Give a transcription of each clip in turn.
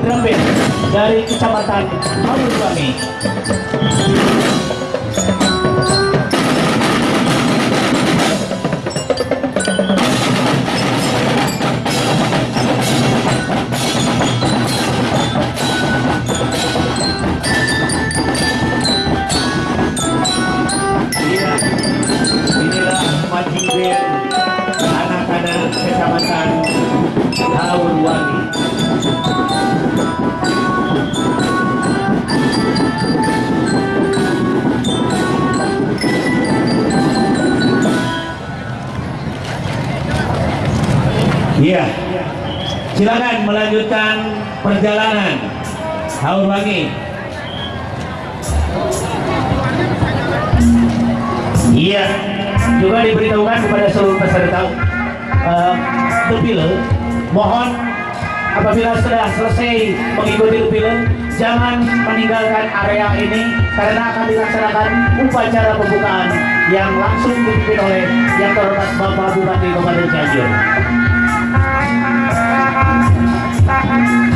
drum band dari Kecamatan Haurwangi. Iya. Silakan melanjutkan perjalanan Haurwangi. Iya. Juga diberitahukan kepada seluruh peserta uh, mohon apabila sudah selesai mengikuti Tepile, jangan meninggalkan area ini karena akan dilaksanakan upacara pembukaan yang langsung dipimpin oleh yang terhormat Bapak Bupati Kabupaten Cianjur. Iya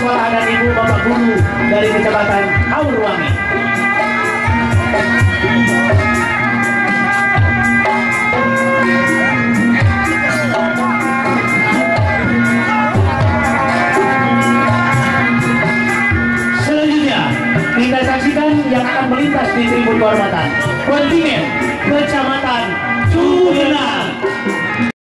suara anak ibu bapak guru dari kecamatan Aurwangi. Selanjutnya kita saksikan yang akan melintas di tribun kehormatan kontingen kecamatan Cugenang.